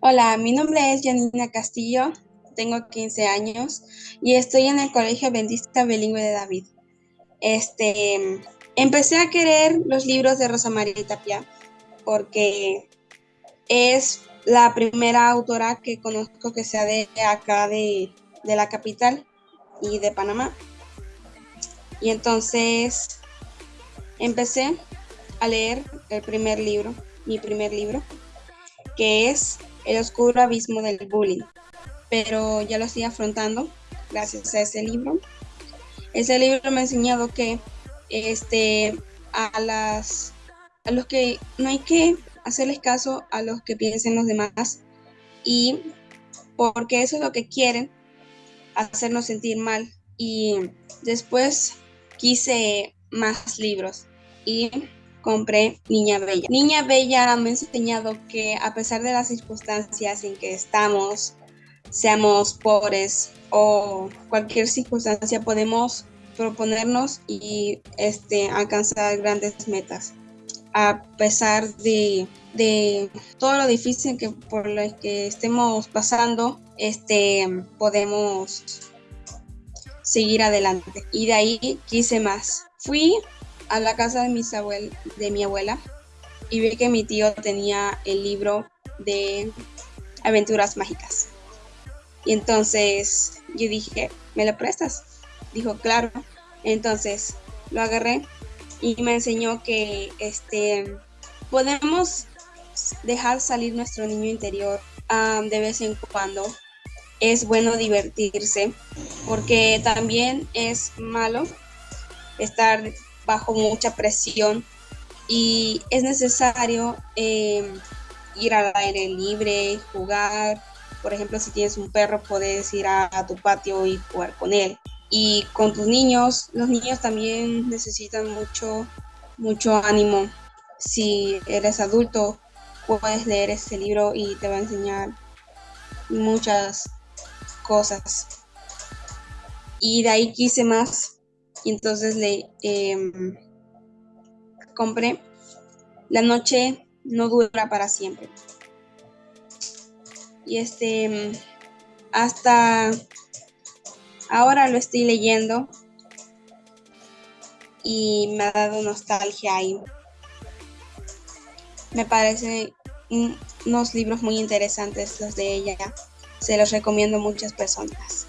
Hola, mi nombre es Janina Castillo, tengo 15 años y estoy en el Colegio Adventista Bilingüe de David. Este, empecé a querer los libros de Rosa María Tapia porque es la primera autora que conozco que sea de acá de, de la capital y de Panamá. Y entonces empecé a leer el primer libro, mi primer libro, que es El oscuro abismo del bullying. Pero ya lo estoy afrontando gracias a ese libro. Ese libro me ha enseñado que este, a, las, a los que no hay que hacerles caso a los que piensen los demás y porque eso es lo que quieren, hacernos sentir mal. Y después quise más libros y compré Niña Bella. Niña Bella me ha enseñado que a pesar de las circunstancias en que estamos, seamos pobres o cualquier circunstancia, podemos proponernos y este, alcanzar grandes metas. A pesar de, de todo lo difícil que por lo que estemos pasando, este, podemos seguir adelante. Y de ahí quise más. Fui a la casa de, mis abuel de mi abuela y vi que mi tío tenía el libro de aventuras mágicas. Y entonces yo dije, ¿me lo prestas? Dijo, claro. Entonces lo agarré y me enseñó que este, podemos dejar salir nuestro niño interior um, de vez en cuando. Es bueno divertirse porque también es malo estar bajo mucha presión y es necesario em, ir al aire libre, jugar. Por ejemplo, si tienes un perro, puedes ir a, tu patio y jugar con él. Y con tus niños, los niños también necesitan mucho, mucho ánimo. Si eres adulto, puedes leer este libro y te va a enseñar muchas cosas. Y de ahí quise más y entonces le em, compré La noche no dura para siempre. Y este, hasta ahora lo estoy leyendo y me ha dado nostalgia y me parecen unos libros muy interesantes los de ella. Se los recomiendo a muchas personas.